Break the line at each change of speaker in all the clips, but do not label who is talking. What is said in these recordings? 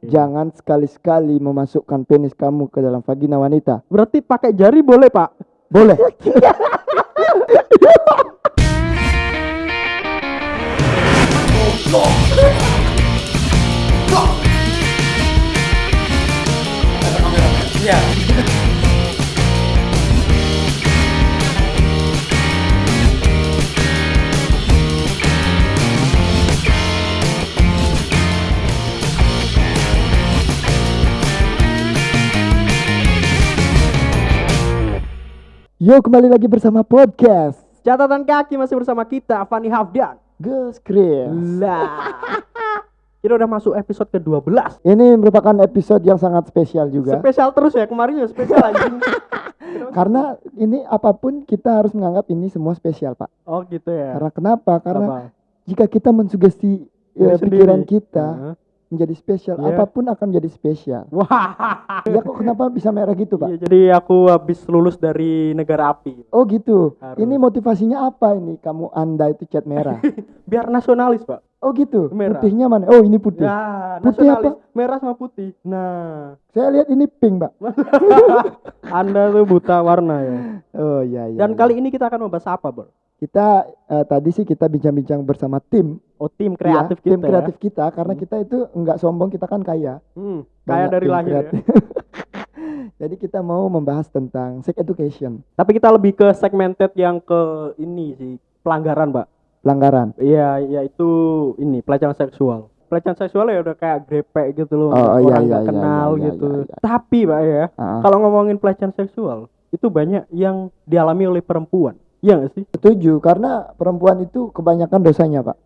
Jangan sekali-sekali memasukkan penis kamu ke dalam vagina wanita.
Berarti pakai jari boleh, Pak?
Boleh. Yo kembali lagi bersama podcast
Catatan kaki masih bersama kita, Fani Hafdan.
Gus Chris.
Lah. Kita udah masuk episode ke-12.
Ini merupakan episode yang sangat spesial juga
Spesial terus ya, kemarin ya spesial anjing.
karena ini apa pun kita harus menganggap ini semua spesial pak.
Oh gitu ya.
Karena kenapa? Karena
Apa?
jika kita mensugesti ya, pikiran
sendiri.
kita
Heeh.
Menjadi spesial,
Iya.
apa pun akan menjadi spesial.
Wah.
ya kok kenapa bisa merah gitu pak?
Iya, jadi aku habis lulus dari negara api.
Oh gitu.
Harus.
Ini motivasinya apa ini? Kamu anda itu cat merah.
Biar nasionalis, Pak.
Oh gitu.
Merah.
Putihnya mana? Oh ini putih.
Ya,
Putih
nasionalis. Merah sama putih. Nah,
Saya lihat ini pink pak.
Anda tuh buta warna ya.
Oh iya iya.
Dan
iya.
kali ini kita akan membahas apa, Bro?
Kita eh, tadi sih kita bincang-bincang bersama tim.
Oh, tim
Iya,
kreatif
tim
kita
kreatif
ya.
kita karena kita itu enggak sombong kita kan kaya.
Hmm,
Banyak
dari
tim
lahir ya.
Jadi kita mau membahas tentang sex education,
Tapi kita lebih ke segmented yang ke ini sih, pelanggaran, Pak.
pelanggaran.
Iya, yaitu ini pelecehan seksual. Pelecehan seksual ya udah kayak grepek gitu loh,
Oh, iya,
orang
iya,
nggak
iya,
kenal
iya,
gitu.
iya, iya.
Tapi Pak ya,
Ah,
kalau ngomongin pelecehan seksual, itu banyak yang dialami oleh perempuan. Iya nggak sih?
setuju karena perempuan itu kebanyakan dosanya, Pak.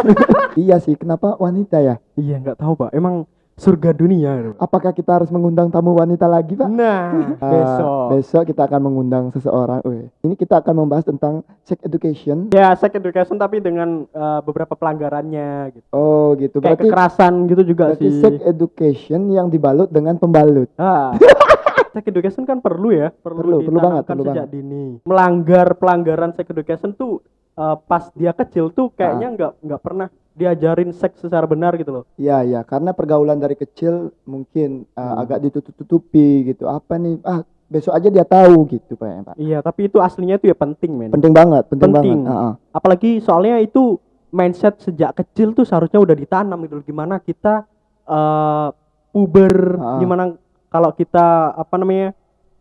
iya sih, kenapa wanita ya?
Iya nggak tahu Pak. Emang surga dunia. Pak.
Apakah kita harus mengundang tamu wanita lagi, Pak?
Nah,
Ah,
besok.
besok kita akan mengundang seseorang. Wih, Ini kita akan membahas tentang sex education.
Ya, sex education tapi dengan eh, beberapa pelanggarannya gitu.
Oh, gitu.
Kayak
Berarti
kekerasan gitu juga
berarti
sih.
sex education yang dibalut dengan pembalut.
Ah. sex education kan perlu ya, perlu,
Perlu, perlu banget, perlu
sejak dini. Melanggar pelanggaran sex education tuh eh, pas dia kecil tuh
Ah.
kayaknya nggak nggak pernah diajarin seks secara benar gitu loh.
Iya, iya, karena pergaulan dari kecil mungkin uh,
Hmm.
agak ditutup-tutupi gitu. Apa nih? Ah, besok aja dia tahu gitu, Pak. ya, Pak.
Iya, tapi itu aslinya itu ya penting, men.
Penting banget, penting,
Penting.
banget. Ah, ah.
Apalagi soalnya itu mindset sejak kecil tuh seharusnya udah ditanam gitu. Gimana kita eh puber,
Ah.
gimana kalau kita apa namanya?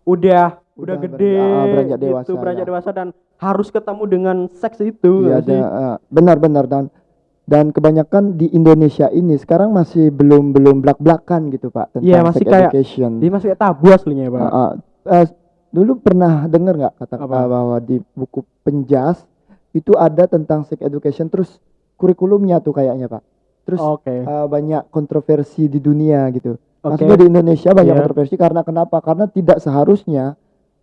udah udah,
Udah
gede
beranjak- ah, beranjak dewasa,
gitu, beranjak
ya.
dewasa dan harus ketemu dengan seks itu
Iya, ada, ah, benar-benar dan dan kebanyakan di Indonesia ini sekarang masih belum belum belak-belakan gitu, Pak, tentang
Iya, masih
sex
kayak-
education.
Dia masih kayak tabu aslinya ya, Pak.
Ah, ah. Eh, dulu pernah dengar nggak kata
Apa?
bahwa di buku penjas itu ada tentang sex education terus kurikulumnya tuh kayaknya, Pak. Terus
Oke.
uh, banyak kontroversi di dunia gitu.
Oke.
Maksudnya di Indonesia banyak
Iya.
kontroversi karena kenapa? Karena tidak seharusnya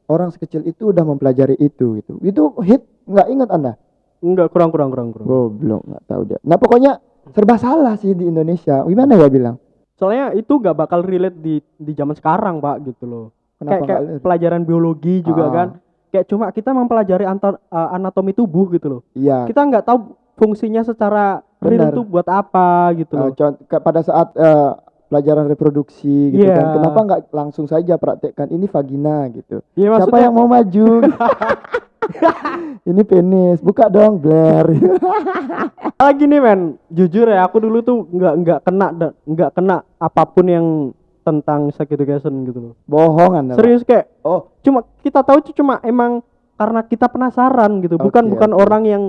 orang sekecil itu udah mempelajari itu gitu. Itu hit nggak ingat anda?
Enggak kurang kurang kurang kurang.
Goblok nggak tahu dia. Nah pokoknya serba salah sih di Indonesia. Gimana ya bilang?
Soalnya itu gak bakal relate di di zaman sekarang, Pak, gitu loh.
Kenapa
kayak, kayak
nggak?
pelajaran biologi juga
Ah.
kan. Kayak cuma kita mempelajari antar, eh, anatomi tubuh gitu loh.
Iya.
Kita nggak tahu fungsinya secara real
Benar.
itu buat apa gitu
Uh,
loh.
ke- pada saat uh, pelajaran reproduksi gitu
Iya.
kan, kenapa nggak langsung saja praktekkan ini vagina gitu?
Iya
Siapa
maksudnya
yang mau maju? ini penis, buka dong, Blair.
lagi nih men, jujur ya aku dulu tuh nggak nggak kena nggak kena apa pun yang tentang sex education gitu loh.
Bohong anda.
Serius kayak
Oh,
cuma kita tahu itu cuma emang karena kita penasaran gitu, bukan
Oke,
bukan orang yang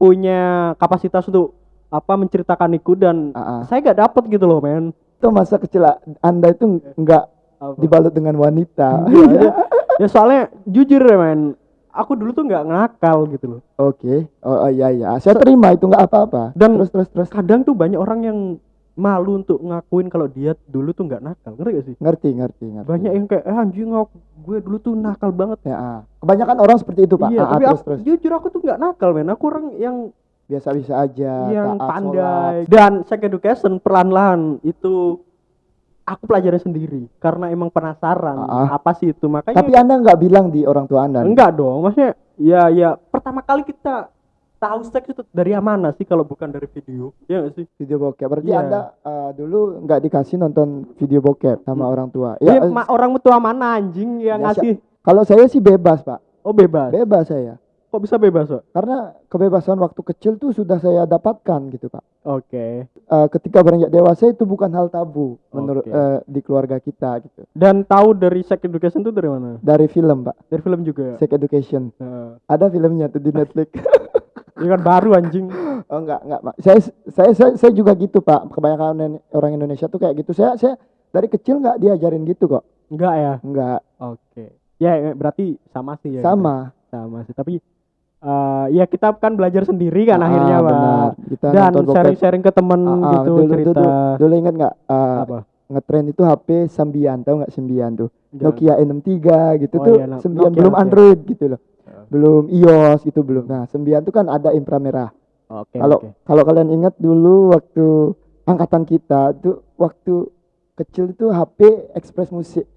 punya kapasitas untuk apa menceritakan itu dan
ah, ah.
saya gak dapet gitu loh men.
Itu masa kecil anda itu nggak
Apa?
dibalut dengan wanita.
Iya, ya soalnya jujur ya men, aku dulu tuh nggak ngakal gitu loh.
Oke, oh, oh, iya iya, saya terima itu nggak apa-apa.
Dan-
terus terus terus
Kadang tuh banyak orang yang malu untuk ngakuin kalau dia dulu tuh nggak nakal, ngerti gak sih?
ngerti ngerti ngerti.
Banyak yang kayak eh, anjing ngok gue dulu tuh nakal banget.
Ya, ah. kebanyakan orang seperti itu pak.
iya,
Ah, ah,
tapi
terus
aku,
terus
jujur aku tuh nggak nakal men. Aku orang yang
biasa-biasa aja.
yang
taat,
pandai
sholat.
dan sex education perlahan-lahan itu aku pelajari sendiri karena emang penasaran
Ah, ah.
apa sih itu makanya
Tapi anda nggak bilang di orang tua anda.
enggak dong maksudnya ya ya pertama kali kita tahu seks itu dari mana sih kalau bukan dari video ya nggak sih
video bokep berarti
Iya.
anda eh, dulu nggak dikasih nonton video bokep sama
Hmm.
orang tua
ya,
ya
ma- orang tua mana anjing yang
Ya,
ngasih
kalau saya sih bebas pak
oh bebas
bebas saya
kok bisa bebas pak?
Karena kebebasan waktu kecil tuh sudah saya dapatkan gitu pak.
Oke.
Eh, ketika beranjak dewasa itu bukan hal tabu menurut eh, di keluarga kita gitu.
Dan tahu dari sex education itu dari mana?
Dari film pak.
Dari film juga
Sex Education.
Nah,
ada filmnya tuh di Netflix.
Ini kan baru anjing.
Oh enggak enggak Pak. saya saya saya, saya juga gitu pak. Kebanyakan orang Indonesia tuh kayak gitu. Saya saya dari kecil nggak diajarin gitu kok.
Enggak ya?
Enggak.
Oke. Ya ya, berarti sama sih ya?
Sama.
Sama sih. Tapi eh ya kita kan belajar sendiri kan
Ah,
akhirnya pak.
kita
dan sharing-sharing ke temen
Ah, ah,
gitu
dulu,
cerita.
dulu, dulu ingat nggak eh,
apa?
ngetren itu HP sembian tahu nggak sembian tuh?
Enggak.
Nokia N63 gitu
Oh
tuh
iya,
sembian belum
Nokia.
Android gitu loh.
Ya.
belum iOS gitu belum. Nah sembian tuh kan ada inframerah.
Oke
kalau
oke.
kalau kalian ingat dulu waktu angkatan kita tuh waktu kecil itu HP Express Musik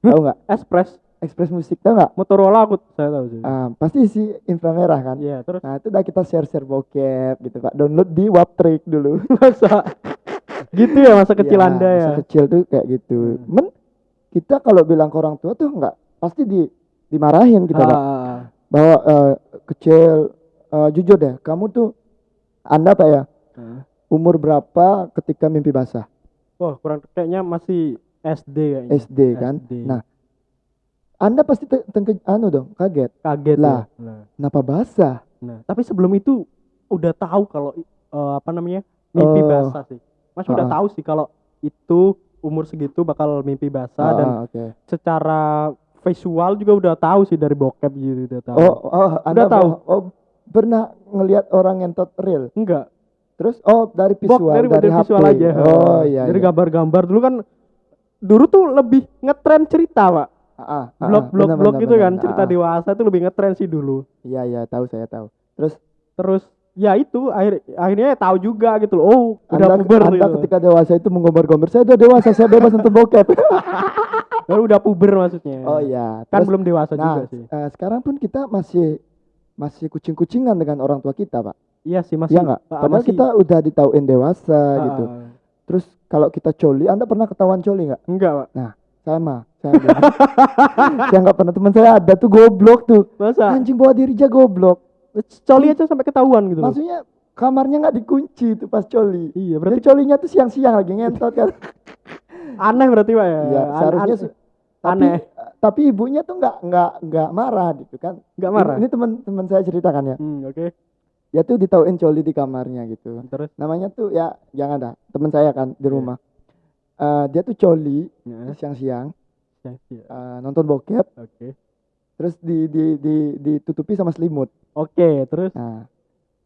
tahu nggak?
Express
Express Musik tahu nggak
Motorola aku saya tahu sih
Ah, pasti si inframerah kan
iya terus
nah itu udah kita share share bokep gitu pak download di Waptrick dulu
masa gitu ya masa kecil
Ya,
anda ya
masa kecil tuh kayak gitu
Hmm.
men kita kalau bilang ke orang tua tuh nggak pasti di dimarahin kita Pak.
Ah, ah, ah.
bahwa eh, kecil eh, jujur deh kamu tuh anda pak ya
Ah.
umur berapa ketika mimpi basah
Wah kurang kayaknya masih SD kayaknya.
SD kan
SD.
nah anda pasti te- tengke- anu dong kaget
kaget
lah.
ya. Nah,
kenapa basah
nah, tapi sebelum itu udah tahu kalau eh, apa namanya mimpi
Oh.
basah sih. Mas udah
Ah.
tahu sih kalau itu umur segitu bakal mimpi basah dan
Ah, oke
secara visual juga udah tahu sih dari bokep gitu udah tahu.
oh, oh anda
tahu.
boh- oh pernah ngelihat orang ngentot real
Enggak.
terus oh dari
Bok
visual
dari,
dari,
dari
HP
visual aja.
oh iya
Dari
iya.
gambar-gambar dulu kan dulu tuh lebih ngetren cerita, Pak.
Ah, ah, ah,
Blog blog blog gitu
benar.
kan, cerita
Ah, ah.
dewasa itu lebih ngetren sih dulu.
Iya iya tahu saya tahu. Terus
Terus ya itu akhir akhirnya tahu juga gitu loh. Oh, udah
anda,
puber
anda
gitu.
ketika dewasa itu menggambar-gambar saya udah dewasa saya bebas nonton bokep.
Baru udah puber maksudnya.
oh iya.
Kan
Terus,
belum dewasa
nah
juga sih.
eh, sekarang pun kita masih masih kucing-kucingan dengan orang tua kita pak.
Iya sih masih.
Iya nggak?
ah,
Padahal
masih-
kita udah ditauin dewasa
ah,
gitu.
ah.
Terus kalau kita coli, anda pernah ketahuan coli nggak?
Enggak, Pak.
Sama. Saya saya nggak pernah. Teman saya ada tuh goblok tuh.
Masa
Anjing bawa diri aja goblok.
coli aja sampai ketahuan gitu.
Maksudnya kamarnya nggak dikunci tuh pas coli.
Iya,
Berarti
berarti
colinya tuh siang-siang lagi ngentot kan.
aneh berarti, Pak ya.
Iya,
An-
seharusnya
an-
se- tapi,
aneh.
tapi ibunya tuh nggak nggak nggak marah gitu kan.
Enggak marah.
Ini teman-teman saya ceritakan ya.
Hmm, oke.
Dia tuh ditauin coli di kamarnya gitu.
Terus
Namanya tuh ya jangan dah. Teman saya kan di
Iya.
rumah. Eh, dia tuh coli
ya,
siang-siang
ya, ya.
eh, nonton bokep
Oke.
terus di, di, di, ditutupi sama selimut.
Oke, terus
Nah,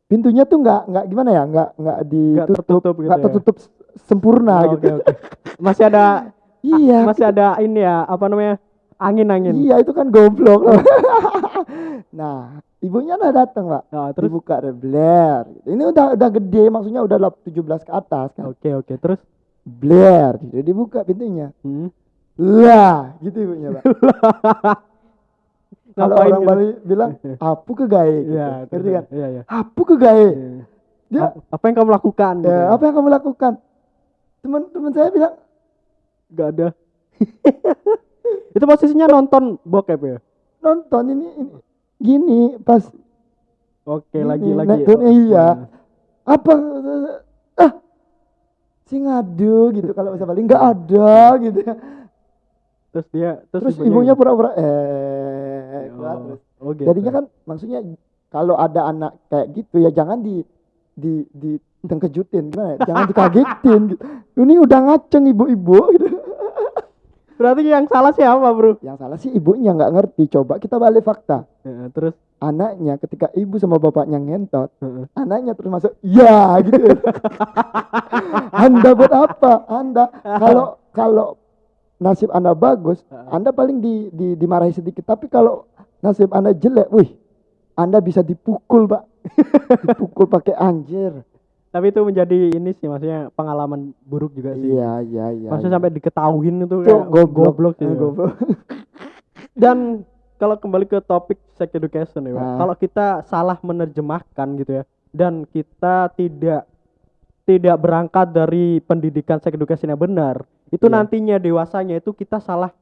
pintunya tuh nggak nggak gimana ya nggak nggak ditutup
tertutup gitu
nggak
ya?
tertutup s- sempurna
Oh,
gitu.
Oke, oke. Masih ada
Iya.
masih ada ini ya, apa namanya? Angin-angin.
Iya itu kan goblok. nah, ibunya udah datang, Pak.
Nah, terus
dibuka rebler ini udah udah gede maksudnya udah lap- 17 ke atas kan
Oke, oke. Terus
bler gitu dibuka pintunya
hmm.
lah gitu ibunya pak kalau orang
gitu?
Bali bilang apu ke gae gitu
Iya,
ngerti
terus-
kan
Iya, iya.
apu ke gae
Iya.
dia
apa yang kamu lakukan? gitu?
ya, apa yang kamu lakukan teman-teman saya bilang
Gak ada. itu posisinya nonton bokep ya?
nonton ini, ini gini pas
Oke, lagi lagi. Oh,
iya.
nah.
apa ah si ngadu gitu kalau bahasa Bali nggak ada gitu
Terus dia
terus ibunya pura-pura eh
oh,
keluar terus.
oh, gitu.
jadinya kan maksudnya kalau ada anak kayak gitu ya jangan di di di tengkejutin gimana ya? jangan dikagetin gitu. ini udah ngaceng ibu-ibu gitu
berarti yang salah siapa, Bro?
yang salah sih ibunya nggak ngerti coba kita balik fakta
Ya, terus
anaknya ketika ibu sama bapaknya ngentot
Heeh.
anaknya terus masuk ya gitu. Anda buat apa? Anda kalau kalau nasib anda bagus anda paling di, di dimarahi sedikit. Tapi kalau nasib anda jelek wih anda bisa dipukul pak. Dipukul pakai anjir.
Tapi itu menjadi ini sih maksudnya pengalaman buruk juga sih.
iya iya iya
Maksudnya
iya.
sampai diketahuin itu
Tuh,
kayak
goblok.
goblok sih.
Eh, goblok.
Dan kalau kembali ke topik sex education ya Pak.
Ah.
kalau kita salah menerjemahkan gitu ya dan kita tidak tidak berangkat dari pendidikan sex education yang benar itu
Iya.
nantinya dewasanya itu kita salah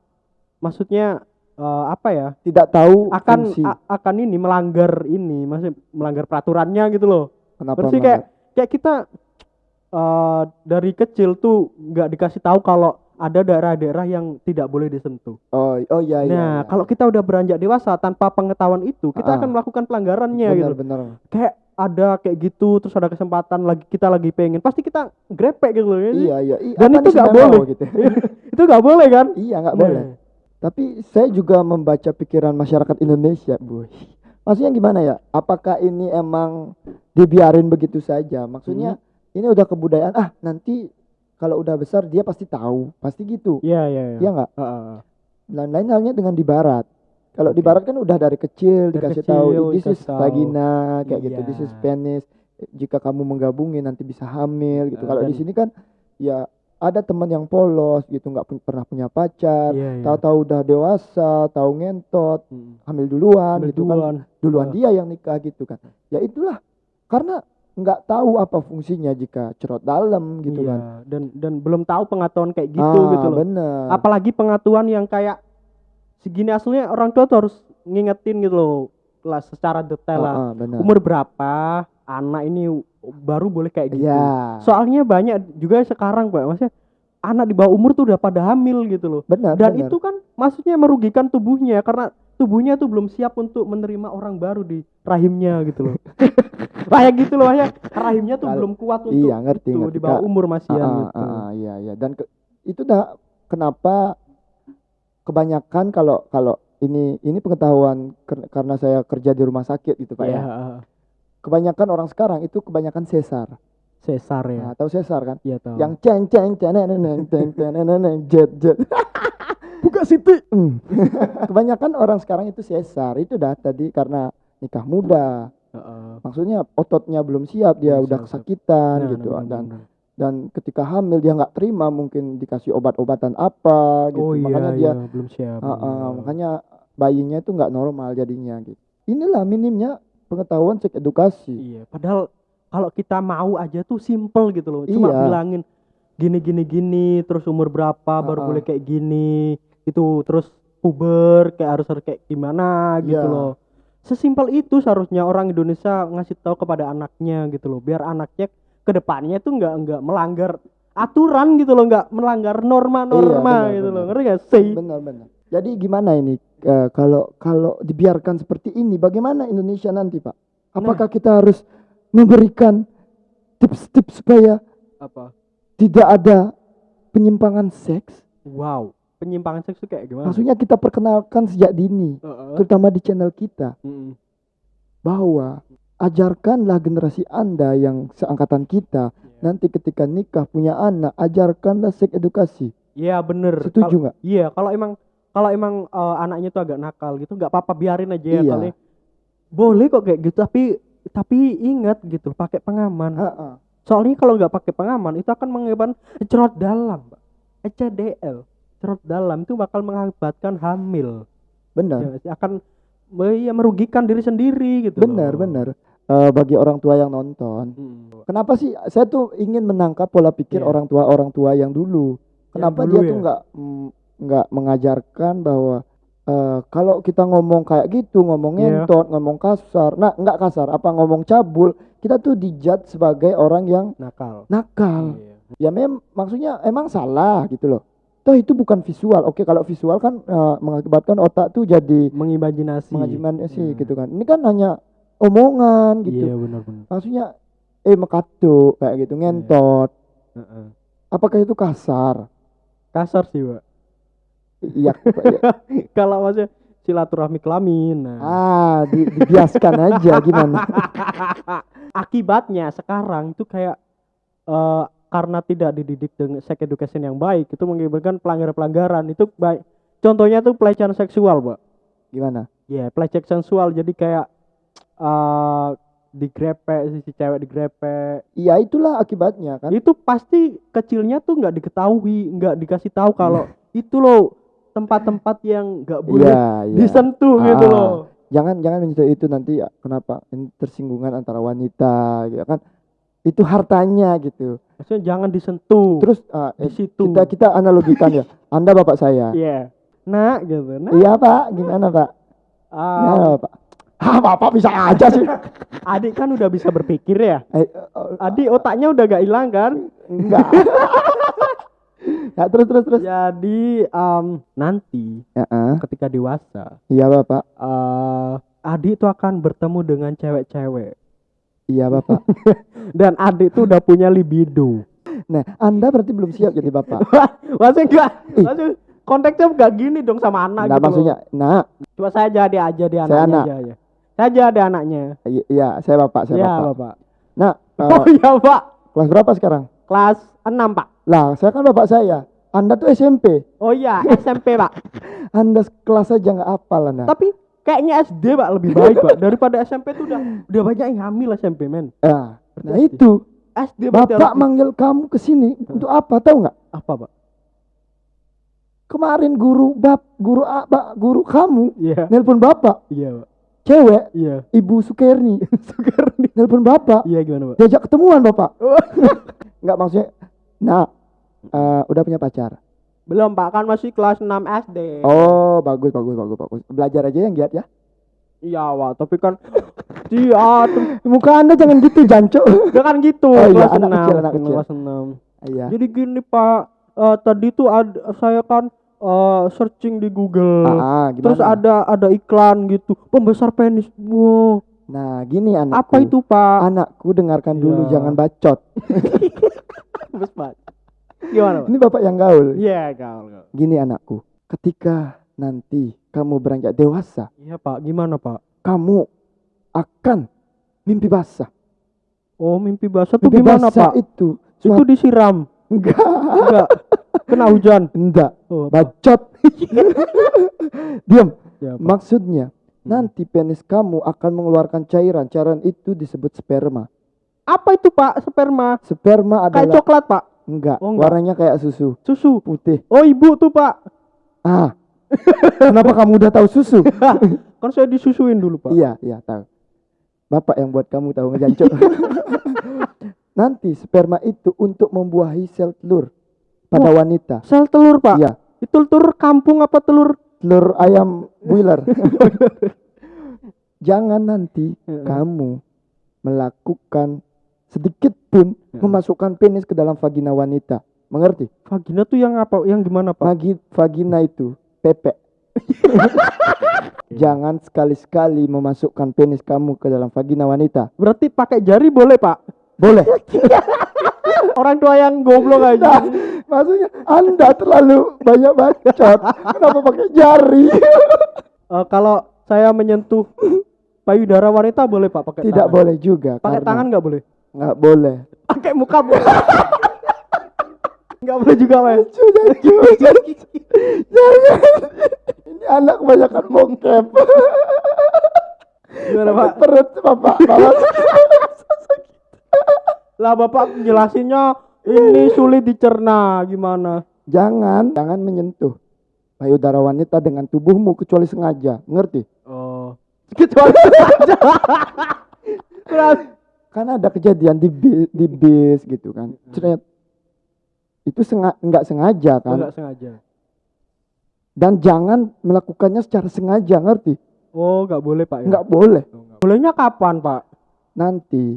maksudnya eh, apa ya
Tidak tahu
akan akan ini melanggar ini maksudnya melanggar peraturannya gitu loh
Kenapa
Berarti kayak kayak kita eh, dari kecil tuh nggak dikasih tahu kalau ada daerah-daerah yang tidak boleh disentuh.
Oh, oh iya iya.
nah,
iya.
kalau kita udah beranjak dewasa tanpa pengetahuan itu, kita
Ah.
akan melakukan pelanggarannya
benar
gitu.
benar.
Kayak ada kayak gitu, terus ada kesempatan lagi kita lagi pengen, pasti kita grepek gitu loh. ya sih?
Iya iya. Ih,
Dan
apa
itu nggak boleh.
gitu.
itu nggak boleh kan?
iya nggak
Nah,
boleh. Tapi saya juga membaca pikiran masyarakat Indonesia, Bu. Maksudnya gimana ya? Apakah ini emang dibiarin begitu saja? Maksudnya
Hmm.
ini udah kebudayaan. Ah, nanti kalau udah besar dia pasti tahu, pasti gitu.
Iya iya iya.
Iya nggak?
Heeh.
Dan lain halnya dengan di barat. Kalau di
Oke.
barat kan udah dari kecil
Dari
dikasih
kecil
tahu this is
tahu.
vagina kayak gitu,
Iya.
this is penis. Jika kamu menggabungin nanti bisa hamil gitu.
Eh,
Kalau di sini kan ya ada teman yang polos gitu, nggak pernah punya pacar,
Iya iya.
tahu-tahu udah dewasa, tahu ngentot,
Hmm.
hamil duluan
Ambil
gitu kan.
duluan.
Duluan
Ah.
dia yang nikah gitu kan. Ya itulah karena nggak tahu apa fungsinya jika cerot dalam gitu
Iya,
kan.
Dan dan belum tahu pengetahuan kayak gitu
ah,
gitu loh.
bener.
apalagi pengetahuan yang kayak segini aslinya orang tua tuh harus ngingetin gitu loh lah secara detail lah
Ah, ah, bener.
umur berapa anak ini baru boleh kayak gitu
Iya.
soalnya banyak juga sekarang pak maksudnya anak di bawah umur tuh udah pada hamil gitu loh
benar.
dan
benar.
itu kan maksudnya merugikan tubuhnya karena tubuhnya tuh belum siap untuk menerima orang baru di rahimnya gitu loh. Kayak gitu loh ya rahimnya tuh
Kal-
belum kuat untuk
iya, ngerti,
itu
ngerti,
di bawah umur masih
ah,
gitu.
ah, iya iya. Dan ke- itu dah kenapa kebanyakan kalau kalau ini ini pengetahuan ker- karena saya kerja di rumah sakit gitu pak
Iya,
ya
ah,
kebanyakan orang sekarang itu kebanyakan sesar
sesar ya
nah, tahu sesar kan
Iya tahu.
yang ceng ceng ceng ceng ceng neng, jet jet
buka siti.
Hmm. kebanyakan orang sekarang itu sesar itu dah tadi karena nikah muda maksudnya ototnya belum siap dia
Belum
udah
siap,
kesakitan
Nah,
gitu
nah,
dan
benar.
dan ketika hamil dia nggak terima mungkin dikasih obat-obatan apa gitu
oh iya,
makanya
iya,
dia
belum siap.
Ah, ah,
iya.
makanya bayinya itu nggak normal jadinya gitu. Inilah minimnya pengetahuan seks edukasi.
Iya, padahal kalau kita mau aja tuh simple gitu loh. Cuma
Iya.
bilangin gini gini gini, terus umur berapa baru
Ah, ah.
boleh kayak gini, itu terus puber kayak harus harus kayak gimana gitu
Iya.
loh. Sesimpel itu seharusnya orang Indonesia ngasih tahu kepada anaknya gitu loh, biar anaknya ke depannya tuh nggak nggak melanggar aturan gitu loh, nggak melanggar norma-norma
benar,
gitu loh, ngerti gak sih?
Benar-benar. Jadi gimana ini eh, kalau kalau dibiarkan seperti ini, bagaimana Indonesia nanti, Pak? Apakah
Nah.
kita harus memberikan tips-tips supaya
Apa?
tidak ada penyimpangan seks?
Wow, penyimpangan seks tuh kayak gimana?
Maksudnya kita perkenalkan sejak dini,
Heeh.
terutama di channel kita,
Mm-mm.
bahwa ajarkanlah generasi Anda yang seangkatan kita
Iya.
nanti ketika nikah punya anak ajarkanlah seks edukasi
Iya bener.
setuju nggak
Iya, kalau emang kalau emang eh, anaknya tuh agak nakal gitu, nggak apa-apa biarin aja ya
Iya.
kali. Boleh kok kayak gitu, tapi tapi ingat gitu, pakai pengaman.
Ha-ha.
Soalnya kalau nggak pakai pengaman itu akan mengakibatkan cerot dalam. ECDL, cerot dalam itu bakal mengakibatkan hamil.
benar
Ya, akan ya, merugikan diri sendiri gitu.
benar
loh.
benar Eh, bagi orang tua yang nonton
Mm.
kenapa sih saya tuh ingin menangkap pola pikir
Iya.
orang tua orang tua yang dulu kenapa
dulu
dia
ya?
tuh nggak mm, nggak mengajarkan bahwa eh, kalau kita ngomong kayak gitu ngomong
Iya.
ngentot ngomong kasar nah nggak kasar apa ngomong cabul kita tuh dijat sebagai orang yang
Nakal.
nakal
Iya.
ya mem maksudnya emang salah gitu loh toh itu bukan visual oke kalau visual kan eh, mengakibatkan otak tuh jadi
Mengimajinasi.
mengimajinasi
Hmm.
gitu kan ini kan hanya omongan gitu
Iya benar-benar.
maksudnya eh mekatuk kayak gitu ngentot
Heeh.
apakah itu kasar
Kasar sih, Pak.
Iya
kalau maksudnya silaturahmi kelamin nah.
ah di, dibiaskan aja gimana?
Akibatnya sekarang itu kayak eh, karena tidak dididik dengan sex education yang baik itu mengakibatkan pelanggaran-pelanggaran itu baik. Contohnya tuh pelecehan seksual pak.
Gimana?
Ya pelecehan seksual. Jadi kayak eh digrepe si cewek digrepe
iya itulah akibatnya kan?
Itu pasti kecilnya tuh nggak diketahui nggak dikasih tahu kalau itu loh tempat-tempat yang nggak boleh
Iya, iya.
disentuh
Ah,
gitu loh.
Jangan jangan menyentuh itu nanti ya, kenapa? Ini tersinggungan antara wanita gitu kan. Itu hartanya gitu.
Maksudnya jangan disentuh.
Terus ah,
di situ.
kita kita analogikan ya. Anda bapak saya.
Iya. Nah, gitu. Nah,
Iya pak, gimana pak?
ah,
Gimana pak? Ah bapak bisa aja sih.
adik kan udah bisa berpikir ya.
Eh, eh,
Adik otaknya udah gak hilang kan?
enggak. ya terus terus terus.
Jadi em, nanti
Ya, ah.
ketika dewasa,
iya bapak,
eh adik itu akan bertemu dengan cewek-cewek.
iya bapak.
Dan adik tuh udah punya libido.
Nah, anda berarti belum siap jadi bapak.
Maksudnya enggak, maksudnya konteksnya enggak gini dong sama anak
Nah
gitu.
maksudnya, nah.
Coba saya jadi aja di
Saya
anaknya
anak.
aja ya. Saya jadi anaknya.
iya saya bapak, saya
Iya,
bapak.
Bapak.
Nah, eh,
Oh iya, Pak.
kelas berapa sekarang?
Kelas 6, Pak.
Lah, saya kan bapak saya. Anda tuh SMP.
Oh iya, SMP, Pak.
Anda kelas aja nggak hafal Anda.
Tapi kayaknya SD, Pak, lebih baik, Pak. Daripada SMP tuh udah udah banyak yang hamil SMP, men.
Nah, nah
Berarti
itu
SD
bapak manggil kamu ke sini untuk apa tahu nggak?
apa, Pak?
Kemarin guru bab guru apa guru kamu
Iya.
nelpon bapak
Iya, Pak.
cewek
Iya.
Ibu Sukerni
Sukarni.
nelpon bapak
Iya gimana, Pak?
diajak ketemuan bapak
Oh.
nggak maksudnya nah eh, udah punya pacar
Belum, Pak. Kan masih kelas 6 SD.
oh bagus bagus bagus bagus belajar aja yang giat ya
Iya, Pak. Tapi kan iya, tuh.
muka anda jangan gitu janco
kan gitu.
Oh iya,
kelas
anak
6.
kecil, anak kecil.
Kelas 6.
iya
Jadi gini, Pak. Eh, tadi tuh ad, saya kan eh, searching di Google.
ah, gimana
Terus ada ada iklan gitu, pembesar penis. Wow,
nah gini anakku
apa itu Pak?
anakku dengarkan dulu
Iya.
jangan bacot
Bes Pak. Gimana Pak?
ini bapak yang gaul
Iya gaul gaul.
gini anakku ketika nanti kamu beranjak dewasa
Iya Pak, gimana Pak?
kamu akan mimpi basah
Oh mimpi basah tuh
mimpi
gimana
basah
Pak?
itu
Itu
suatu
disiram,
enggak
enggak? Kena hujan.
enggak
Oh,
bacot diam
Ya, Pak.
maksudnya
Hmm.
nanti penis kamu akan mengeluarkan cairan cairan itu disebut sperma
Apa itu Pak? Sperma?
sperma
Kayak
adalah
coklat Pak?
enggak,
Oh, enggak.
warnanya kayak susu
Susu.
putih
Oh ibu tuh Pak.
ah kenapa kamu udah tahu susu
kan saya disusuin dulu Pak.
iya iya tahu bapak yang buat kamu tahu ngejancok nanti sperma itu untuk membuahi sel telur pada wanita
Sel telur Pak.
iya
Itu telur kampung apa telur?
telur ayam boiler jangan nanti kamu melakukan sedikit pun
Ya.
memasukkan penis ke dalam vagina wanita mengerti
Vagina tuh yang apa? Yang gimana Pak?
Magi, vagina itu pepek jangan sekali-sekali memasukkan penis kamu ke dalam vagina wanita
Berarti pakai jari boleh Pak?
boleh
Orang tua yang goblok aja.
Nah, maksudnya anda terlalu banyak bacot kenapa pakai jari
Eh, kalau saya menyentuh payudara wanita boleh Pak pakai
tidak
tangan?
boleh juga
Pakai
karena
tangan nggak boleh?
Nggak boleh
Pakai muka boleh? Nggak boleh juga.
Sudah, sudah. Jangan. Ini anak kebanyakan bokep.
Gimana Pak?
Perut bapak, bapak.
Lah Bapak jelasinnya ini sulit dicerna gimana?
Jangan, jangan menyentuh payudara wanita dengan tubuhmu kecuali sengaja. Ngerti?
Oh. Kecuali aja.
Kan ada kejadian di bis, di bis gitu kan. Ceret. Itu senga nggak sengaja kan.
enggak sengaja.
Dan jangan melakukannya secara sengaja, ngerti?
Oh, nggak boleh Pak ya?
Nggak boleh.
Oh, nggak. Bolehnya kapan Pak?
Nanti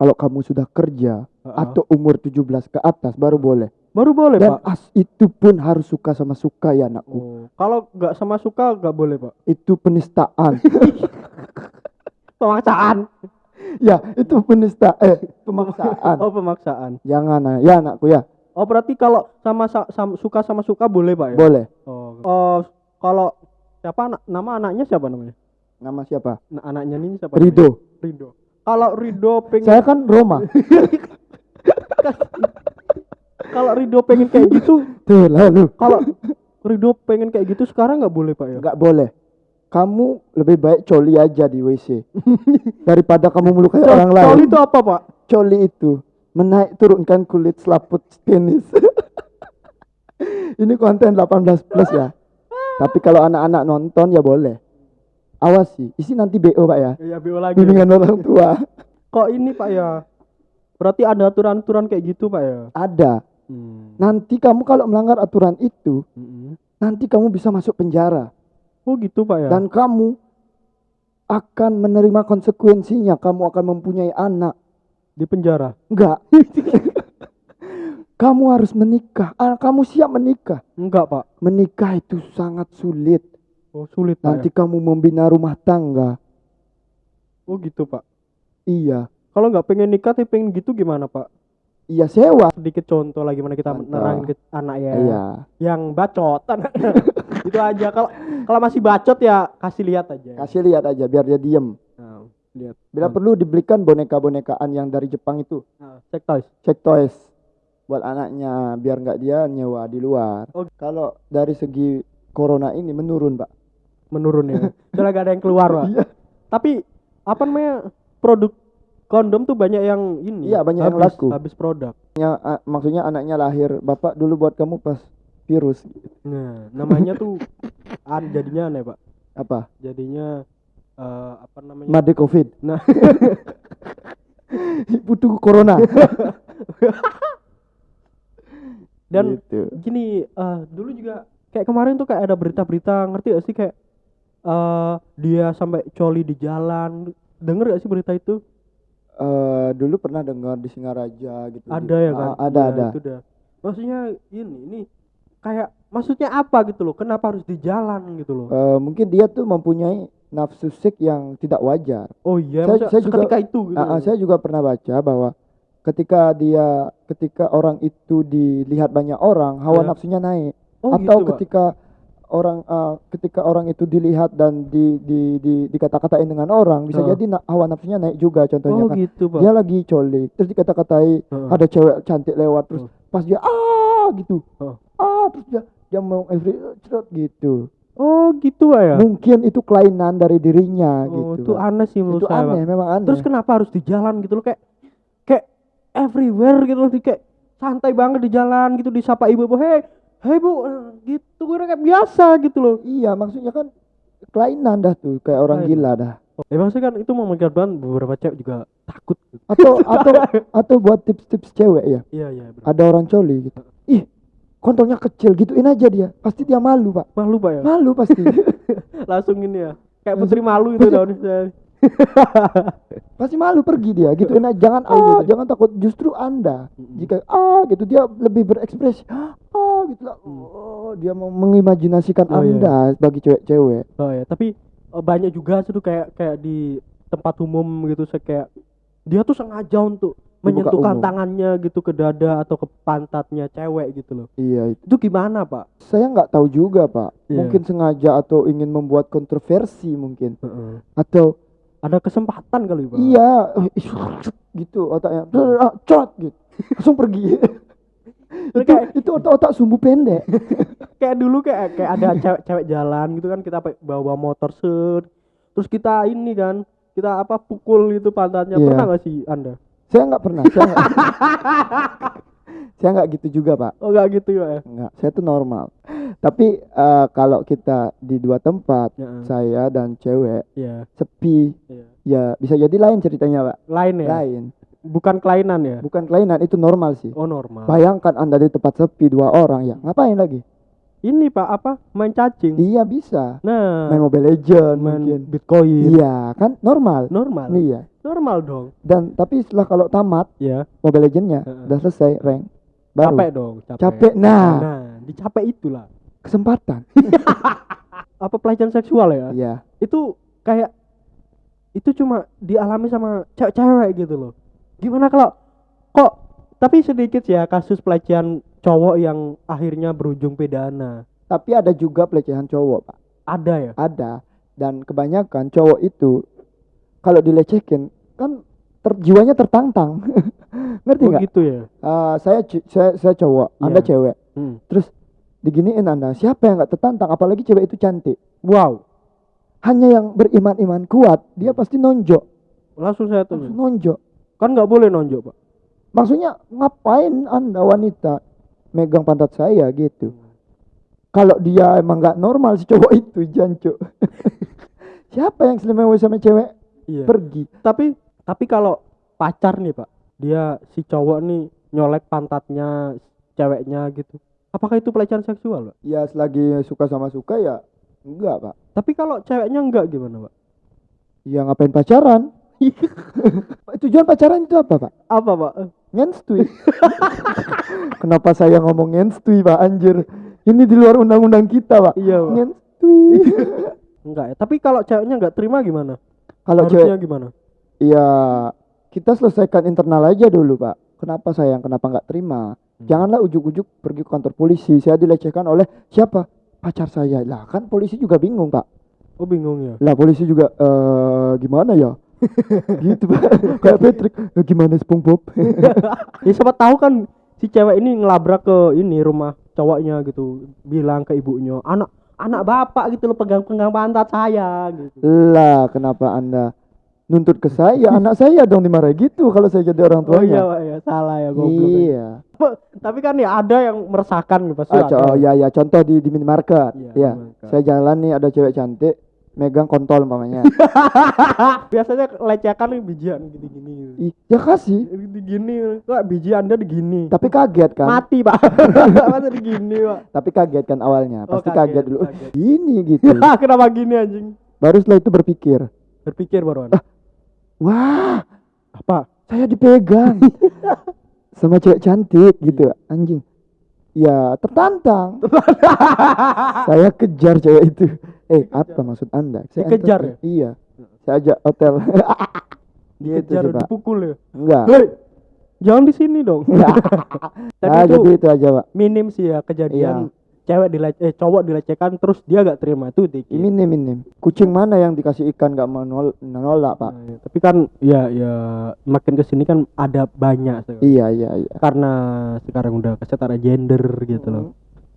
kalau kamu sudah kerja
Heeh.
atau umur 17 ke atas baru boleh.
Baru boleh
Dan
Pak.
as itu pun harus suka sama suka ya anakku.
Oh, kalau nggak sama suka nggak boleh Pak.
Itu penistaan.
Pemaksaan.
Ya, itu penista eh pemaksaan.
Oh, pemaksaan.
Jangan ah. ya anakku ya.
Oh, berarti kalau sama, sa- sam- suka sama suka boleh Pak ya?
Boleh.
Oh, oh kalau siapa anak nama anaknya siapa namanya?
Nama siapa?
Nah, anaknya ini siapa?
Rido.
namanya? Rido. Kalau Rido pengen
Saya kan Roma.
kalau Rido pengen kayak gitu,
Tuh lalu
kalau Rido pengen kayak gitu sekarang nggak boleh Pak ya?
nggak boleh. Kamu lebih baik coli aja di WC daripada kamu melukai
Col-
orang lain.
Coli itu apa Pak?
Coli itu menaik turunkan kulit selaput penis. Ini konten 18 plus ya. Tapi kalau anak-anak nonton ya boleh. Awas sih, isi nanti BO pak ya.
ya BO lagi
Bimbingan orang tua.
kok ini pak ya berarti ada aturan-aturan kayak gitu pak ya
Ada.
hmm.
Nanti kamu kalau melanggar aturan itu,
Mm-mm.
nanti kamu bisa masuk penjara
oh gitu pak ya
dan kamu akan menerima konsekuensinya. Kamu akan mempunyai anak.
di penjara
Enggak. kamu harus menikah. Ah, kamu siap menikah.
enggak pak
Menikah itu sangat sulit.
oh sulit pak
Nanti
ya?
kamu membina rumah tangga.
oh gitu pak
Iya.
kalau nggak pengen nikah tapi pengen gitu gimana pak
Iya sewa.
sedikit contoh lah gimana kita
Contoh.
nerangin ke anak ya
Iya.
yang bacot itu aja kalau kalau masih bacot ya kasih lihat aja
Kasih lihat aja biar dia diem.
Nah, lihat
Bila perlu dibelikan boneka-bonekaan yang dari Jepang itu.
nah, check toys
Check toys buat anaknya biar nggak dia nyewa di luar.
Oh.
Kalau dari segi corona ini menurun, Pak.
menurun ya soalnya gak ada yang keluar pak
Iya.
tapi apa namanya produk kondom tuh banyak yang ini
Iya, banyak yang
habis,
laku.
habis produk
Ya, maksudnya anaknya lahir, Bapak dulu buat kamu pas virus
nah namanya tuh an jadinya aneh pak
apa?
jadinya eh, apa namanya
Made Covid.
nah
Butuh corona.
dan
Gitu.
gini eh, dulu juga kayak kemarin tuh kayak ada berita-berita ngerti gak sih kayak eh dia sampai coli di jalan denger gak sih berita itu
Eh, dulu pernah dengar di Singaraja gitu.
ada ya kan
Ah, ada
Iya,
ada.
itu dah maksudnya ini ini kayak maksudnya apa gitu loh kenapa harus di jalan gitu loh
Eh, mungkin dia tuh mempunyai nafsu seks yang tidak wajar.
oh iya
saya- saya juga-
itu gitu
ah,
loh.
saya juga pernah baca bahwa ketika dia ketika orang itu dilihat banyak orang, hawa
Ya.
nafsunya naik.
oh
Atau
gitu, Pak.
ketika orang ah, ketika orang itu dilihat dan di di, di dikata-katain dengan orang, bisa
Ah.
jadi na- hawa nafsunya naik juga contohnya
oh
kan.
gitu pak
Dia lagi colik, terus dikata-katai
Heeh.
ada cewek cantik lewat terus
Oh.
pas dia ah gitu.
Oh.
Ah terus dia dia mau every cerot gitu.
oh gitu pak ya
Mungkin itu kelainan dari dirinya
oh
gitu.
itu aneh sih menurut
itu
saya
aneh, memang aneh.
terus kenapa harus di jalan gitu loh kayak kayak everywhere gitu loh di kayak santai banget di jalan gitu disapa ibu-ibu hei hei bu Eh, gitu kira kayak biasa gitu loh
Iya, maksudnya kan kelainan dah tuh, kayak orang
Kelainan.
gila dah.
ya maksudnya kan itu mengakibatkan beberapa cewek juga takut gitu.
Atau atau atau buat tips-tips cewek ya.
iya iya bener.
Ada orang coli gitu. Ih, kontolnya kecil gituin aja dia. Pasti dia malu, Pak.
malu pak ya
Malu pasti.
langsung ini ya kayak putri malu itu daun
pasti malu pergi dia gituin aja. Jangan
Oh,
ah,
gitu.
jangan takut. Justru Anda jika ah gitu dia lebih berekspresi. Ah gitu lah. Oh, dia mau mengimajinasikan.
Oh, iya.
Anda sebagai cewek-cewek.
oh ya tapi eh, banyak juga tuh kayak kayak di tempat umum gitu saya kayak dia tuh sengaja untuk menyentuhkan
umum.
tangannya gitu ke dada atau ke pantatnya cewek gitu loh
Iya itu.
itu gimana pak
Saya nggak tahu juga, Pak.
Iya.
Mungkin sengaja atau ingin membuat kontroversi mungkin. Atau
ada kesempatan kali pak
Iya, ih, gitu otaknya. Ah, Cot gitu. Langsung pergi. itu
kayak-
itu otak-otak sumbu pendek.
kayak dulu kayak kayak ada cewek-cewek jalan gitu kan kita bawa motor set terus kita ini kan kita apa pukul gitu pantatnya
Iya.
pernah gak sih anda
Saya nggak pernah. Saya nggak saya nggak gitu juga, Pak.
oh gak gitu ya
Nggak, saya tuh normal. Tapi eh, kalau kita di dua tempat,
ya
saya dan cewek
ya,
sepi,
ya.
ya bisa jadi lain ceritanya, Pak.
lain ya
Lain.
bukan kelainan ya
Bukan kelainan, itu normal sih.
oh normal
Bayangkan Anda di tempat sepi dua orang ya, ngapain lagi?
Ini pak apa main cacing
Iya bisa.
nah
Main Mobile Legend
main
mungkin.
bitcoin
Iya, kan normal.
normal
Iya.
normal dong
Dan tapi setelah kalau tamat
ya
Mobile Legend-nya
Heeh.
udah selesai rank baru
capek dong capek,
Capek, nah.
nah dicapek itulah
kesempatan.
apa pelecehan seksual ya
Iya.
itu kayak itu cuma dialami sama cewek-cewek gitu loh gimana kalau kok tapi sedikit ya kasus pelecehan cowok yang akhirnya berujung pidana
Tapi ada juga pelecehan cowok, Pak.
ada ya
Ada. Dan kebanyakan cowok itu kalau dilecehkan kan ter, jiwanya tertantang. Ngerti
oh
nggak?
gitu ya
Eh, saya, saya saya cowok,
Iya.
Anda cewek.
Hmm.
Terus diginiin Anda, siapa yang nggak tertantang apalagi cewek itu cantik.
wow
Hanya yang beriman-iman kuat, dia pasti nonjok.
langsung saya
Langsung
tuh
nonjok.
kan nggak boleh nonjok pak
Maksudnya ngapain Anda wanita megang pantat saya gitu. kalau dia emang nggak normal si cowok itu jancu siapa yang selemewa sama cewek?
Iya.
pergi.
Tapi tapi kalau pacar nih pak dia si cowok nih nyolek pantatnya ceweknya gitu. Apakah itu pelecehan seksual pak?
Ya selagi suka sama suka ya enggak pak.
Tapi kalau ceweknya enggak gimana pak?
Ya ngapain pacaran? Tujuan pacaran itu apa pak?
Apa pak
ngenstui kenapa saya ngomong ngenstui pak? Anjir. Ini di luar undang-undang kita pak.
Iya pak.
Ngenstui
enggak ya tapi kalau ceweknya enggak terima gimana?
Kalau
harusnya
cewek
gimana?
Ya kita selesaikan internal aja dulu pak. Kenapa sayang? Kenapa nggak terima?
Hmm.
janganlah ujuk-ujuk pergi ke kantor polisi. Saya dilecehkan oleh siapa? Pacar saya. Lah kan polisi juga bingung pak.
Oh bingung ya?
Lah polisi juga eh gimana ya gitu pak. Kayak Patrick "Eh, gimana SpongeBob?
Ya siapa tahu kan si cewek ini ngelabrak ke ini rumah cowoknya gitu. Bilang ke ibunya anak anak bapak gitu loh pegang pegang pantat saya gitu.
Lah kenapa anda nuntut ke saya? Anak saya dong dimarahi gitu kalau saya jadi orang
oh iya
tuanya
Pak, ya salah ya goblok ya.
iya.
Tapi kan ya ada yang meresahkan gitu pasti
Ah, oh ya ya contoh di di minimarket.
Iya,
ya
minimarket.
saya jalan nih ada cewek cantik megang kontol umpamanya.
Biasanya lecehkan nih bijian gini-gini
Ih, ya kasih
gini kok biji anda digini?
Tapi kaget kan?
Mati pak. Masa digini pak?
Tapi kaget kan awalnya?
Oh,
pasti
kaget,
kaget, dulu.
Kaget.
ini gitu.
Kenapa gini anjing?
Baru setelah itu berpikir.
Berpikir baruan
wah
apa?
Saya dipegang. Sama cewek cantik gitu anjing. Ya tertantang. Saya kejar cewek itu eh apa maksud anda? Saya
Dikejar
entertain. iya. Saya ajak hotel. Gitu
dikejar
sih pak.
dipukul ya?
Enggak.
Hei, jangan di sini dong. Tapi
ah
itu
jadi itu aja pak.
minim sih ya kejadian cewek dilece eh cowok dilecehkan terus dia gak terima. Itu dikit.
Minim minim. Kucing mana yang dikasih ikan gak mau nol- nolak pak?
Nah, ya. tapi kan ya ya makin ke sini kan ada banyak sekarang.
iya iya iya.
Karena sekarang udah kesetaraan gender gitu loh.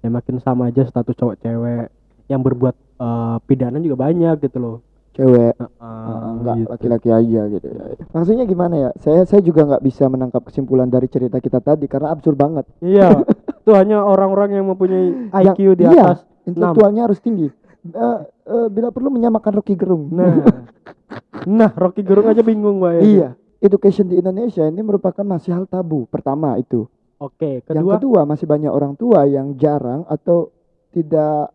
Ya makin sama aja status cowok cewek yang berbuat eh, pidana juga banyak gitu loh
cewek Ah, enggak
gitu.
laki-laki aja gitu ya. Maksudnya gimana ya? Saya saya juga nggak bisa menangkap kesimpulan dari cerita kita tadi karena absurd banget.
iya itu hanya orang-orang yang mempunyai
Yang-
IQ di
iya,
atas
Intelektualnya harus tinggi. Eh, eh, bila perlu menyamakan Rocky Gerung.
nah nah Rocky Gerung aja bingung Mbak ya
iya. Education di Indonesia ini merupakan masih hal tabu. Pertama itu.
oke
Yang
kedua
kedua masih banyak orang tua yang jarang atau tidak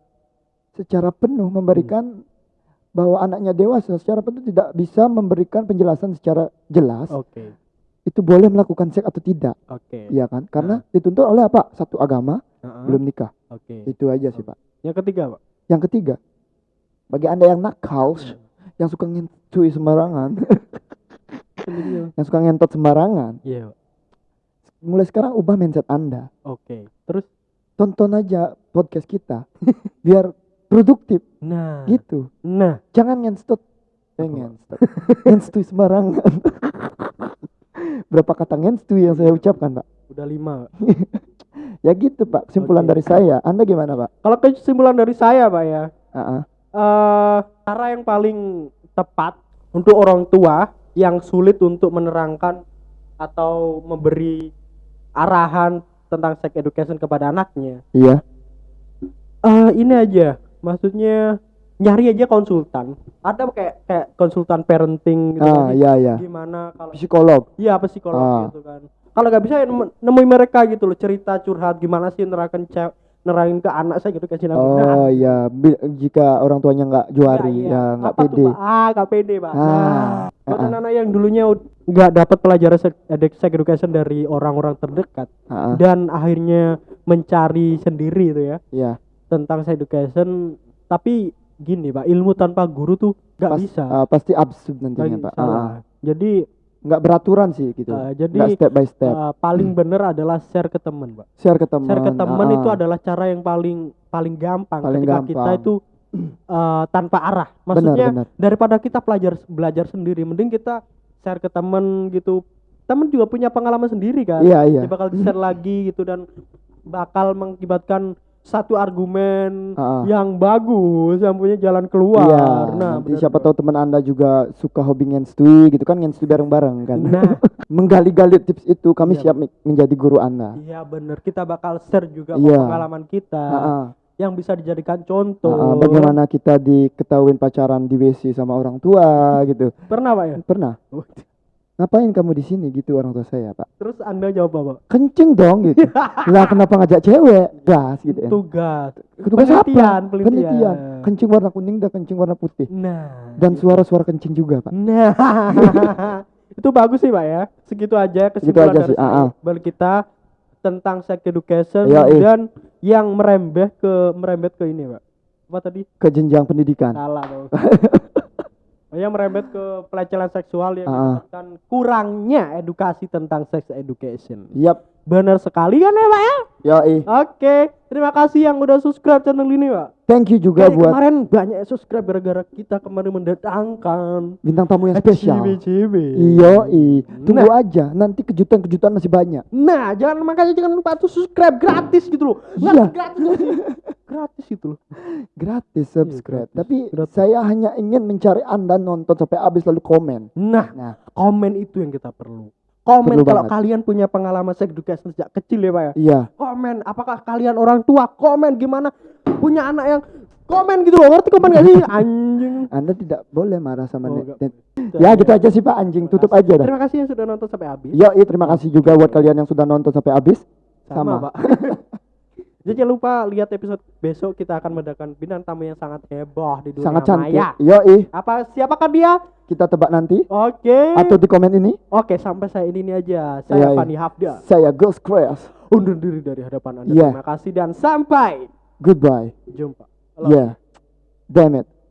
secara penuh memberikan bahwa anaknya dewasa secara penuh tidak bisa memberikan penjelasan secara jelas
oke
itu boleh melakukan seks atau tidak.
oke
Iya kan? Karena dituntut oleh apa? Satu agama,
Heeh,
belum nikah.
oke
Itu aja sih, Pak.
yang ketiga Pak
Yang ketiga, bagi Anda yang nakal, yang suka ngentui sembarangan, yang suka ngentot sembarangan,
iya Pak.
mulai sekarang ubah mindset Anda.
oke terus
Tonton aja podcast kita biar produktif
nah
gitu.
nah
Jangan ngenstot. Eh, ngenstot. Ngenstui sembarangan. Berapa kata ngenstui yang saya ucapkan, Pak?
udah lima.
Ya gitu, Pak. Kesimpulan
Oke.
dari saya. Anda gimana, Pak?
kalau kesimpulan dari saya Pak ya
Ah, ah.
eh cara yang paling tepat untuk orang tua yang sulit untuk menerangkan atau memberi arahan tentang sex education kepada anaknya.
Iya.
eh ini aja, maksudnya nyari aja konsultan. Ada kayak kayak konsultan parenting gitu
Ah,
kan.
iya, iya.
Gimana kalau
Psikolog.
Iya psikolog
Ah.
gitu kan. Kalau nggak bisa ya nemu- nemuin mereka gitu loh cerita curhat gimana sih nerangkan cewek nerangin ke anak saya gitu kasih
Oh iya, jika orang tuanya nggak juari, ya nggak
Apa tuh,
pede.
Pak? Ah, nggak pede, Pak.
Ah,
Nah, buat
ah, ah.
anak-anak yang dulunya nggak dapat pelajaran sex, edu- sex education dari orang-orang terdekat
Ah, ah,
dan akhirnya mencari sendiri itu ya
Iya.
Tentang sex education, tapi gini, Pak, ilmu tanpa guru tuh nggak
Pas-
bisa.
ah, pasti absurd nantinya,
Lagi
Pak. Ah, ah.
Jadi
nggak beraturan sih gitu.
Ah, jadi,
nggak step by step.
eh, paling bener adalah share ke teman, Pak.
Share ke teman.
Share ke teman
ah,
itu
ah.
adalah cara yang paling paling gampang
Paling
ketika
gampang.
kita itu eh, tanpa arah. Maksudnya
benar.
daripada kita belajar belajar sendiri, mending kita share ke teman gitu. Temen juga punya pengalaman sendiri kan.
Iya, iya.
Dia bakal di-share lagi gitu dan bakal mengakibatkan satu argumen
ah.
yang bagus, yang punya jalan keluar.
Iya,
nah,
nanti
benar,
siapa tahu teman Anda juga suka hobi ngenstui gitu kan ngenstui bareng-bareng kan.
Nah,
Menggali-gali tips itu kami
Iya,
siap menjadi guru Anda.
iya bener. Kita bakal share juga
Iya.
pengalaman kita.
Ah, ah.
yang bisa dijadikan contoh.
Ah, bagaimana kita diketahuin pacaran di WC sama orang tua gitu.
Pernah Pak ya?
Pernah. Ngapain kamu di sini gitu orang tua saya, Pak?
Terus Anda jawab apa?
Kencing dong gitu. lah kenapa ngajak cewek? Gas gitu ya.
Tugas.
Tugas apa?
penelitian, penelitian.
Kencing warna kuning dan kencing warna putih.
Nah.
Dan suara-suara kencing juga, Pak.
Nah. itu bagus sih Pak ya. Segitu aja kesimpulan
aja
dari
sih, ah,
saya.
ah.
Balik kita tentang sex education
iya.
dan yang merembet ke merembet ke ini Pak. Apa tadi?
Ke jenjang pendidikan.
Salah yang merembet ke pelecehan seksual yang
Ah.
menyebabkan kurangnya edukasi tentang sex education.
Yap.
Benar sekali kan ya Pak ya?
Yoi.
Oke, terima kasih yang udah subscribe channel ini Pak.
Thank you juga
Kayak
buat
kemarin banyak yang subscribe gara-gara kita kemarin mendatangkan
bintang tamu yang spesial.
CB.
Yoi. Tunggu aja, nanti kejutan-kejutan masih banyak.
Nah, jangan makanya jangan lupa tuh subscribe gratis gitu loh. Nggak
Iya.
gratis? gratis gitu loh.
Gratis subscribe.
gratis.
Tapi
Gratis.
saya hanya ingin mencari Anda nonton sampai habis lalu komen.
Nah,
Nah,
komen itu yang kita perlu. Komen
Perlu
kalau
banget.
kalian punya pengalaman sex education sejak kecil ya Pak ya.
iya.
Komen, apakah kalian orang tua? Komen gimana punya anak yang komen gitu loh. Ngerti komen gak sih? Anjing.
Anda tidak boleh marah sama
Oh,
net. net. Ya gitu aja sih Pak anjing, tutup aja dah.
Terima kasih yang sudah nonton sampai habis.
Yoi, terima kasih juga buat kalian yang sudah nonton sampai habis.
Sama,
Sama.
Pak. Jadi jangan lupa lihat episode besok kita akan mendatangkan bintang tamu yang sangat heboh di dunia
Sangat cantik.
maya.
Yoi,
Apa siapakah dia?
kita tebak nanti
Oke.
atau di komen ini.
Oke, sampai saya ini, ini aja. Saya
iya.
Fani Hafda.
Saya Ghost Crash.
Undur diri dari hadapan Anda.
Iya.
Terima kasih dan sampai
Goodbye.
jumpa. Halo.
Yeah. Damn it.